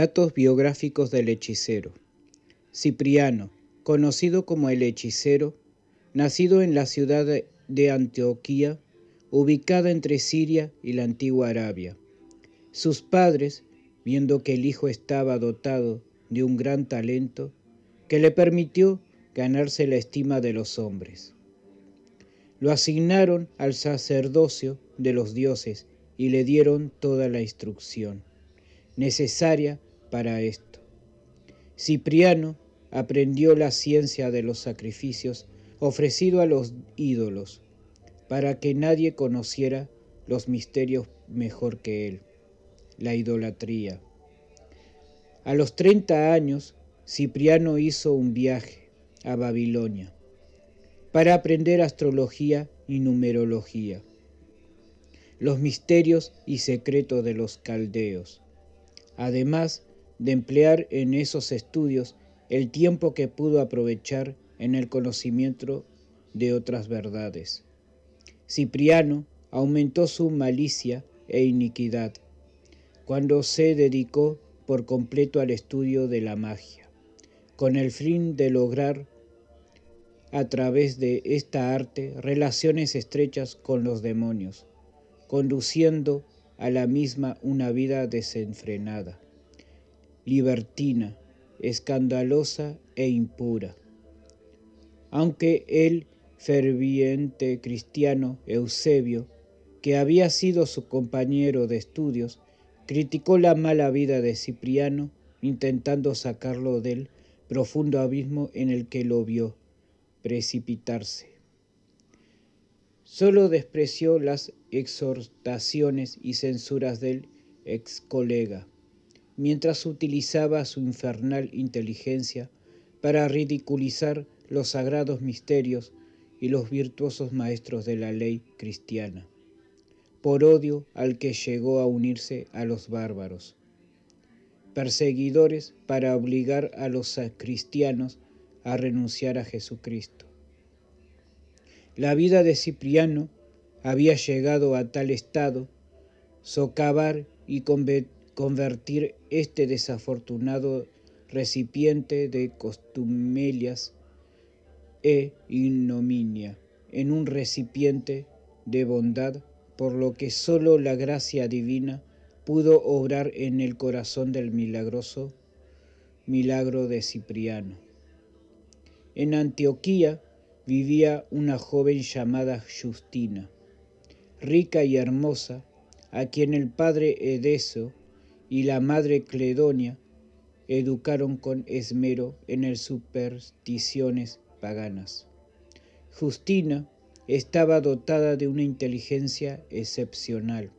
Datos biográficos del hechicero. Cipriano, conocido como el hechicero, nacido en la ciudad de Antioquía, ubicada entre Siria y la antigua Arabia. Sus padres, viendo que el hijo estaba dotado de un gran talento, que le permitió ganarse la estima de los hombres. Lo asignaron al sacerdocio de los dioses y le dieron toda la instrucción necesaria para esto. Cipriano aprendió la ciencia de los sacrificios ofrecido a los ídolos, para que nadie conociera los misterios mejor que él, la idolatría. A los 30 años, Cipriano hizo un viaje a Babilonia para aprender astrología y numerología, los misterios y secretos de los caldeos además de emplear en esos estudios el tiempo que pudo aprovechar en el conocimiento de otras verdades. Cipriano aumentó su malicia e iniquidad cuando se dedicó por completo al estudio de la magia, con el fin de lograr a través de esta arte relaciones estrechas con los demonios, conduciendo a la misma una vida desenfrenada, libertina, escandalosa e impura. Aunque el ferviente cristiano Eusebio, que había sido su compañero de estudios, criticó la mala vida de Cipriano, intentando sacarlo del profundo abismo en el que lo vio precipitarse. Solo despreció las exhortaciones y censuras del ex colega, mientras utilizaba su infernal inteligencia para ridiculizar los sagrados misterios y los virtuosos maestros de la ley cristiana, por odio al que llegó a unirse a los bárbaros, perseguidores para obligar a los cristianos a renunciar a Jesucristo. La vida de Cipriano había llegado a tal estado, socavar y convertir este desafortunado recipiente de costumelias e ignominia en un recipiente de bondad, por lo que sólo la gracia divina pudo obrar en el corazón del milagroso milagro de Cipriano. En Antioquía, vivía una joven llamada Justina, rica y hermosa, a quien el padre Edeso y la madre Cledonia educaron con esmero en el supersticiones paganas. Justina estaba dotada de una inteligencia excepcional.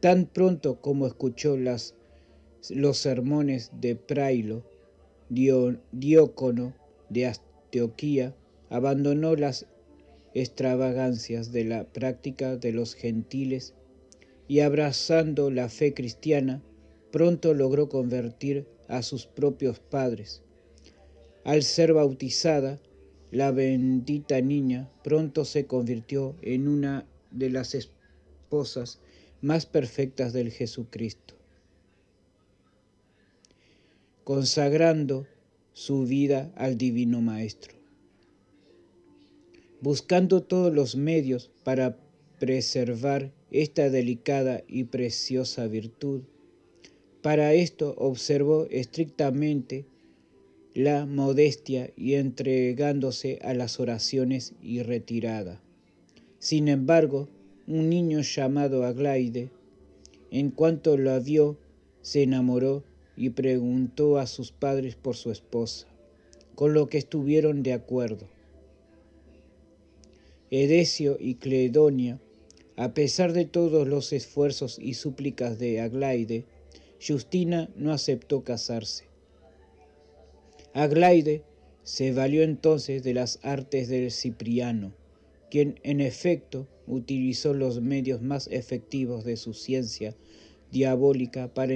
Tan pronto como escuchó las, los sermones de Prailo, Diócono de Astioquía, abandonó las extravagancias de la práctica de los gentiles y abrazando la fe cristiana, pronto logró convertir a sus propios padres. Al ser bautizada, la bendita niña pronto se convirtió en una de las esposas más perfectas del Jesucristo, consagrando su vida al Divino Maestro buscando todos los medios para preservar esta delicada y preciosa virtud. Para esto observó estrictamente la modestia y entregándose a las oraciones y retirada. Sin embargo, un niño llamado Aglaide, en cuanto la vio, se enamoró y preguntó a sus padres por su esposa, con lo que estuvieron de acuerdo. Edesio y Cledonia, a pesar de todos los esfuerzos y súplicas de Aglaide, Justina no aceptó casarse. Aglaide se valió entonces de las artes del Cipriano, quien en efecto utilizó los medios más efectivos de su ciencia diabólica para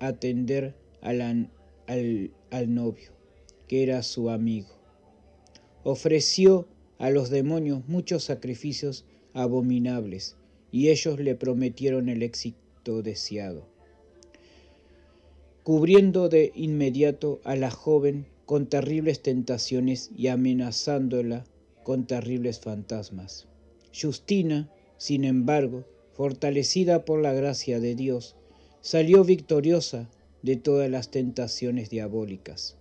atender al, al novio, que era su amigo. Ofreció a los demonios muchos sacrificios abominables, y ellos le prometieron el éxito deseado. cubriendo de inmediato a la joven con terribles tentaciones y amenazándola con terribles fantasmas. Justina, sin embargo, fortalecida por la gracia de Dios, salió victoriosa de todas las tentaciones diabólicas.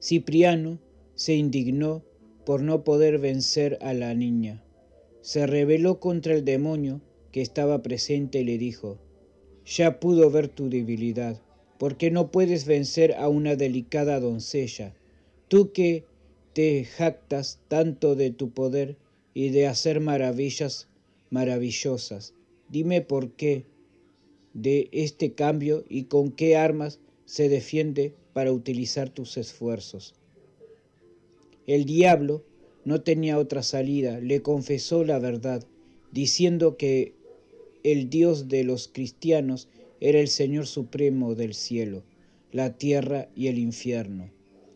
Cipriano se indignó por no poder vencer a la niña. Se rebeló contra el demonio que estaba presente y le dijo, ya pudo ver tu debilidad, porque no puedes vencer a una delicada doncella, tú que te jactas tanto de tu poder y de hacer maravillas maravillosas. Dime por qué de este cambio y con qué armas se defiende para utilizar tus esfuerzos. El diablo no tenía otra salida, le confesó la verdad, diciendo que el Dios de los cristianos era el Señor supremo del cielo, la tierra y el infierno,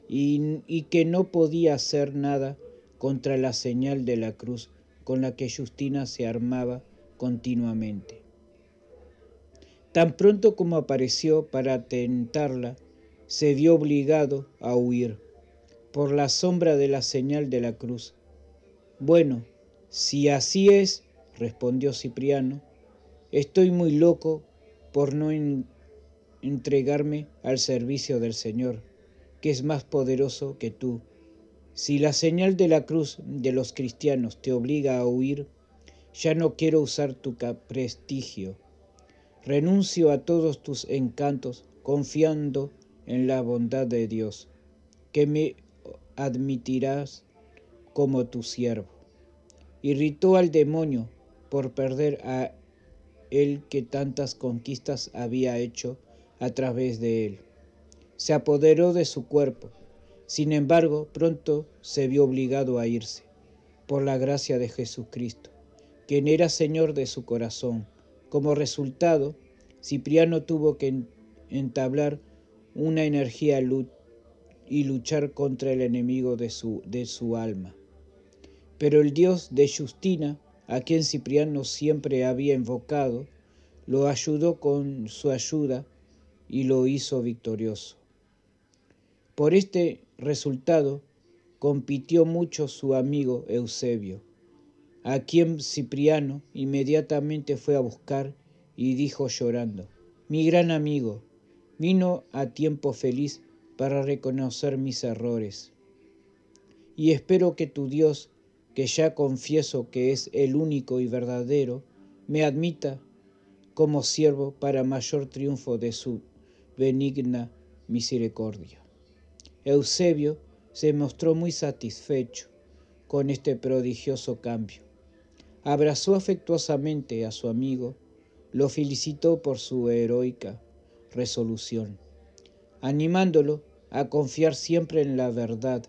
y, que no podía hacer nada contra la señal de la cruz con la que Justina se armaba continuamente. Tan pronto como apareció para tentarla, se vio obligado a huir por la sombra de la señal de la cruz. Bueno, si así es, respondió Cipriano, Estoy muy loco por no entregarme al servicio del Señor, que es más poderoso que tú. Si la señal de la cruz de los cristianos te obliga a huir, ya no quiero usar tu prestigio. Renuncio a todos tus encantos, confiando en la bondad de Dios, que me admitirás como tu siervo. Irritó al demonio por perder a el que tantas conquistas había hecho a través de él. Se apoderó de su cuerpo, sin embargo pronto se vio obligado a irse, por la gracia de Jesucristo, quien era Señor de su corazón. Como resultado, Cipriano tuvo que entablar una energía y luchar contra el enemigo de su, de su alma. Pero el Dios de Justina a quien Cipriano siempre había invocado, lo ayudó con su ayuda y lo hizo victorioso. Por este resultado compitió mucho su amigo Eusebio, a quien Cipriano inmediatamente fue a buscar y dijo llorando, mi gran amigo, vino a tiempo feliz para reconocer mis errores. Y espero que tu Dios que ya confieso que es el único y verdadero, me admita como siervo para mayor triunfo de su benigna misericordia. Eusebio se mostró muy satisfecho con este prodigioso cambio. Abrazó afectuosamente a su amigo, lo felicitó por su heroica resolución, animándolo a confiar siempre en la verdad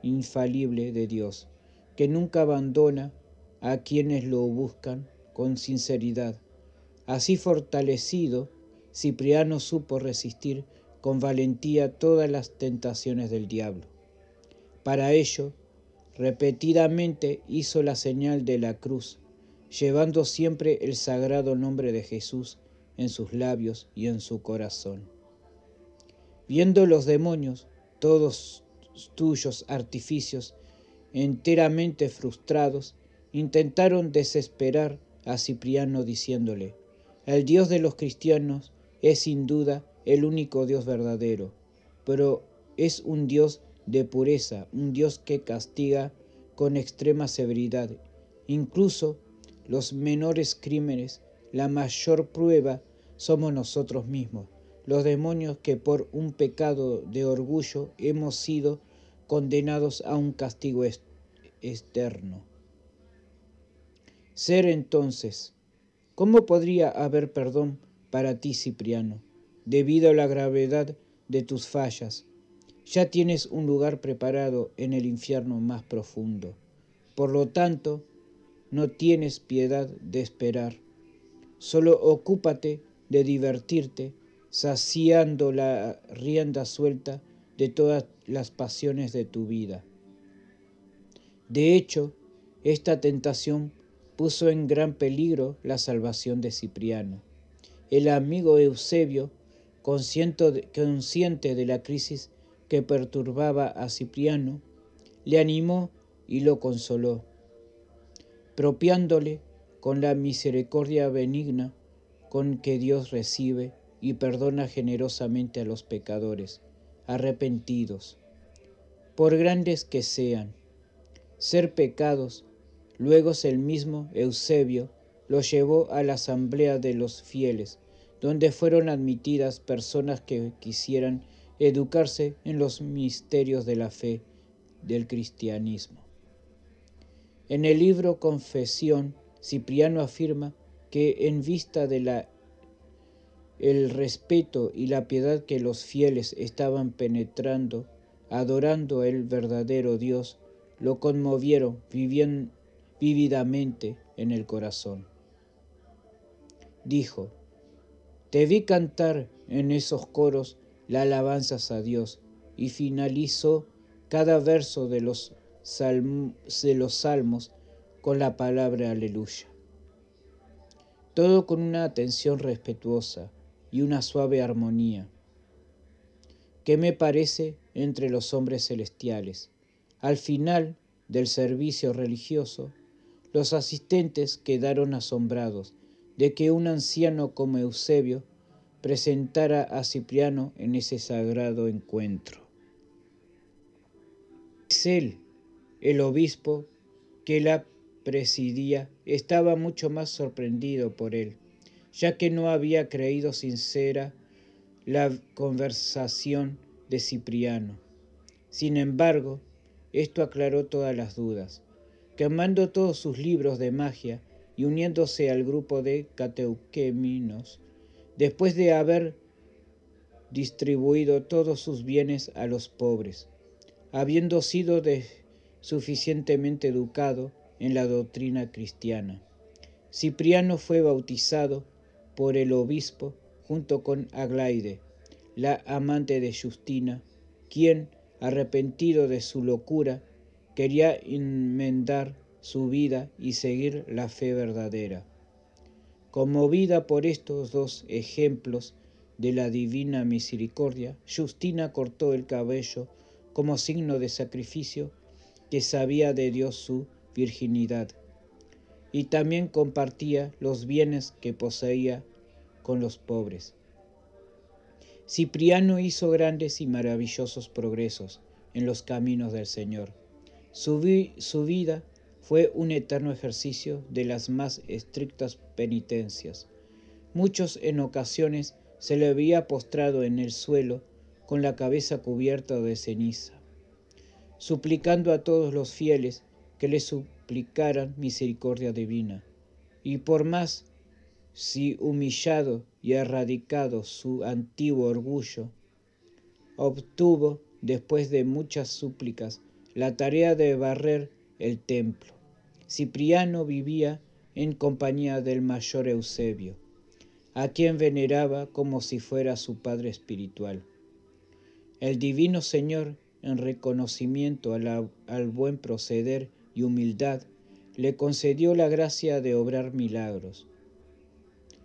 infalible de Dios que nunca abandona a quienes lo buscan con sinceridad. Así fortalecido, Cipriano supo resistir con valentía todas las tentaciones del diablo. Para ello, repetidamente hizo la señal de la cruz, llevando siempre el sagrado nombre de Jesús en sus labios y en su corazón. Viendo los demonios todos tuyos artificios enteramente frustrados, intentaron desesperar a Cipriano diciéndole, el Dios de los cristianos es sin duda el único Dios verdadero, pero es un Dios de pureza, un Dios que castiga con extrema severidad, incluso los menores crímenes, la mayor prueba somos nosotros mismos, los demonios que por un pecado de orgullo hemos sido condenados a un castigo externo. Ser entonces, ¿cómo podría haber perdón para ti, Cipriano, debido a la gravedad de tus fallas? Ya tienes un lugar preparado en el infierno más profundo. Por lo tanto, no tienes piedad de esperar. Solo ocúpate de divertirte, saciando la rienda suelta de todas las pasiones de tu vida. De hecho, esta tentación puso en gran peligro la salvación de Cipriano. El amigo Eusebio consciente de, la crisis que perturbaba a Cipriano, le animó y lo consoló, propiándole con la misericordia benigna con que Dios recibe y perdona generosamente a los pecadores, arrepentidos, por grandes que sean. Ser pecados, luego el mismo Eusebio lo llevó a la asamblea de los fieles, donde fueron admitidas personas que quisieran educarse en los misterios de la fe del cristianismo. En el libro Confesión, Cipriano afirma que en vista de la el respeto y la piedad que los fieles estaban penetrando, adorando el verdadero Dios, lo conmovieron vivían, vívidamente en el corazón. Dijo, te vi cantar en esos coros la alabanzas a Dios y finalizó cada verso de los, de los salmos con la palabra aleluya. Todo con una atención respetuosa y una suave armonía. ¿Qué me parece entre los hombres celestiales? Al final del servicio religioso, los asistentes quedaron asombrados de que un anciano como Eusebio presentara a Cipriano en ese sagrado encuentro. Es él, el obispo que la presidía, estaba mucho más sorprendido por él, ya que no había creído sincera la conversación de Cipriano. Sin embargo, esto aclaró todas las dudas. Quemando todos sus libros de magia y uniéndose al grupo de cateuqueminos, después de haber distribuido todos sus bienes a los pobres, habiendo sido suficientemente educado en la doctrina cristiana. Cipriano fue bautizado por el obispo junto con Aglaide, la amante de Justina, quien, arrepentido de su locura, quería enmendar su vida y seguir la fe verdadera. Conmovida por estos dos ejemplos de la divina misericordia, Justina cortó el cabello como signo de sacrificio que sabía de Dios su virginidad y también compartía los bienes que poseía con los pobres. Cipriano hizo grandes y maravillosos progresos en los caminos del Señor. Su, su, vida fue un eterno ejercicio de las más estrictas penitencias. Muchos en ocasiones se le había postrado en el suelo con la cabeza cubierta de ceniza, suplicando a todos los fieles que le misericordia divina. Y por más si humillado y erradicado su antiguo orgullo, obtuvo, después de muchas súplicas, la tarea de barrer el templo. Cipriano vivía en compañía del mayor Eusebio, a quien veneraba como si fuera su padre espiritual. El divino Señor, en reconocimiento al buen proceder y humildad, le concedió la gracia de obrar milagros.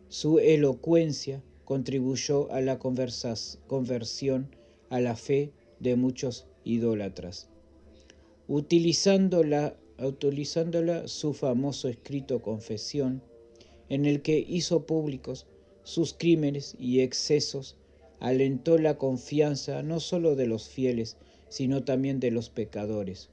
Su elocuencia contribuyó a la conversión a la fe de muchos idólatras. Utilizándola, utilizándola su famoso escrito Confesión, en el que hizo públicos sus crímenes y excesos, alentó la confianza no sólo de los fieles, sino también de los pecadores.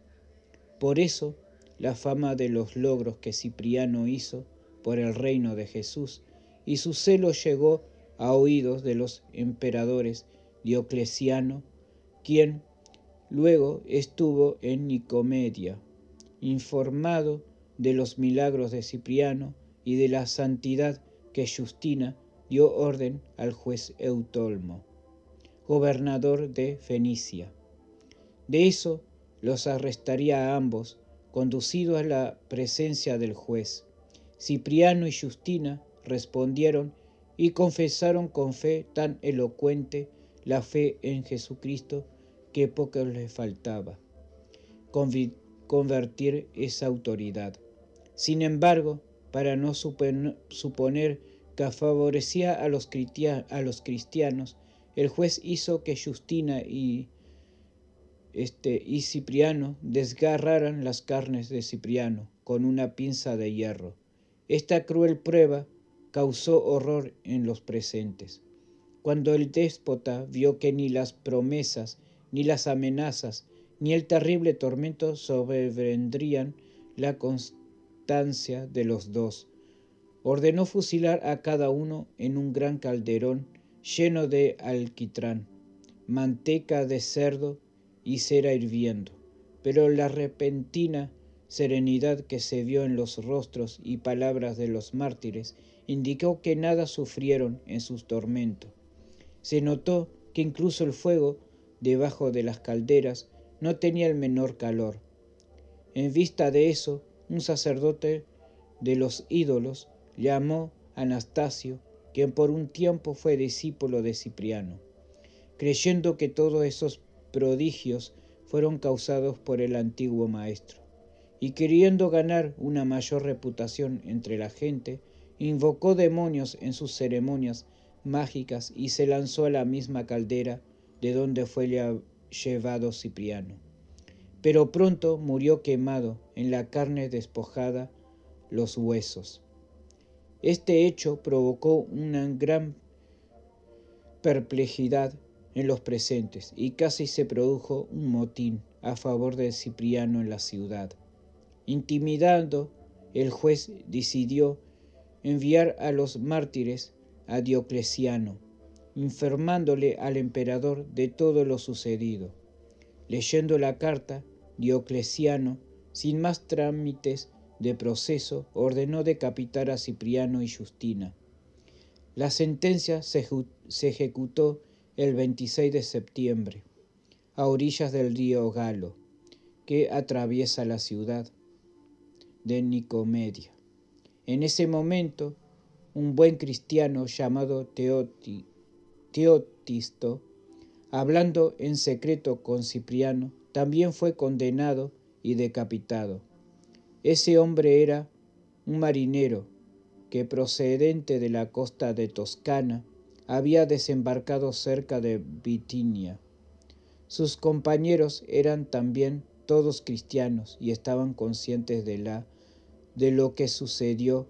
Por eso, la fama de los logros que Cipriano hizo por el reino de Jesús y su celo llegó a oídos de los emperadores Diocleciano, quien luego estuvo en Nicomedia, informado de los milagros de Cipriano y de la santidad que Justina dio orden al juez Eutolmo, gobernador de Fenicia. De eso los arrestaría a ambos, conducidos a la presencia del juez. Cipriano y Justina respondieron y confesaron con fe tan elocuente la fe en Jesucristo que poco les faltaba convertir esa autoridad. Sin embargo, para no suponer que favorecía a los cristianos, el juez hizo que Justina y, este, y Cipriano desgarraran las carnes de Cipriano con una pinza de hierro. Esta cruel prueba causó horror en los presentes. Cuando el déspota vio que ni las promesas, ni las amenazas, ni el terrible tormento sobrevendrían la constancia de los dos, ordenó fusilar a cada uno en un gran calderón lleno de alquitrán, manteca de cerdo y hirviendo. Pero la repentina serenidad que se vio en los rostros y palabras de los mártires indicó que nada sufrieron en sus tormentos. Se notó que incluso el fuego debajo de las calderas no tenía el menor calor. En vista de eso, un sacerdote de los ídolos llamó a Anastasio, quien por un tiempo fue discípulo de Cipriano, creyendo que todos esos prodigios fueron causados por el antiguo maestro, y queriendo ganar una mayor reputación entre la gente, invocó demonios en sus ceremonias mágicas y se lanzó a la misma caldera de donde fue llevado Cipriano. Pero pronto murió quemado en la carne despojada los huesos. Este hecho provocó una gran perplejidad en los presentes y casi se produjo un motín a favor de Cipriano en la ciudad. Intimidando, el juez decidió enviar a los mártires a Diocleciano, informándole al emperador de todo lo sucedido. Leyendo la carta, Diocleciano, sin más trámites, de proceso ordenó decapitar a Cipriano y Justina. La sentencia se, ejecutó el 26 de septiembre, a orillas del río Galo, que atraviesa la ciudad de Nicomedia. En ese momento, un buen cristiano llamado Teotisto, hablando en secreto con Cipriano, también fue condenado y decapitado. Ese hombre era un marinero que procedente de la costa de Toscana había desembarcado cerca de Bitinia. Sus compañeros eran también todos cristianos y estaban conscientes de la de lo que sucedió,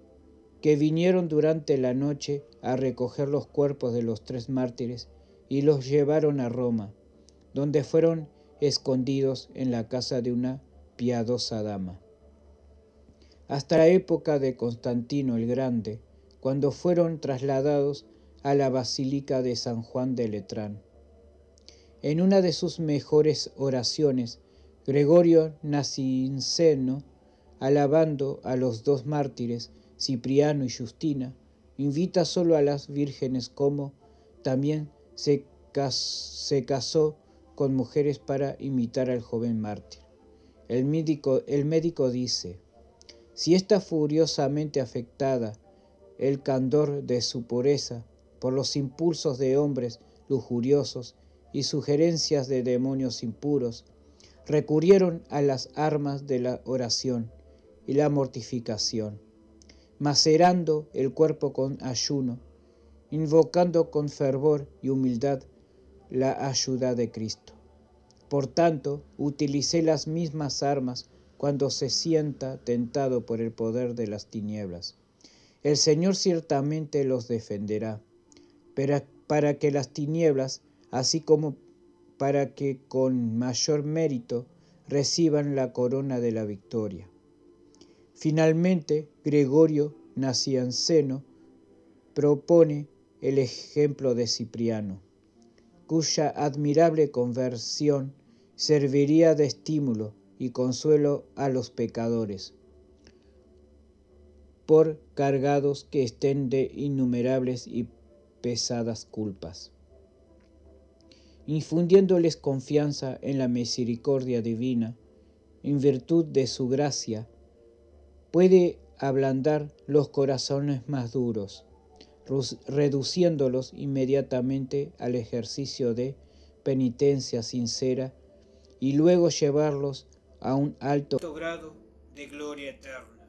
que vinieron durante la noche a recoger los cuerpos de los tres mártires y los llevaron a Roma, donde fueron escondidos en la casa de una piadosa dama hasta la época de Constantino el Grande, cuando fueron trasladados a la Basílica de San Juan de Letrán. En una de sus mejores oraciones, Gregorio Nacinceno, alabando a los dos mártires, Cipriano y Justina, invita solo a las vírgenes como también se, casó con mujeres para imitar al joven mártir. El médico dice, si está furiosamente afectada el candor de su pureza por los impulsos de hombres lujuriosos y sugerencias de demonios impuros, recurrieron a las armas de la oración y la mortificación, macerando el cuerpo con ayuno, invocando con fervor y humildad la ayuda de Cristo. Por tanto, utilicé las mismas armas cuando se sienta tentado por el poder de las tinieblas. El Señor ciertamente los defenderá, para que las tinieblas, así como para que con mayor mérito reciban la corona de la victoria. Finalmente, Gregorio Nacianceno propone el ejemplo de Cipriano, cuya admirable conversión serviría de estímulo y consuelo a los pecadores, por cargados que estén de innumerables y pesadas culpas, infundiéndoles confianza en la misericordia divina, en virtud de su gracia, puede ablandar los corazones más duros, reduciéndolos inmediatamente al ejercicio de penitencia sincera y luego llevarlos a un alto grado de gloria eterna.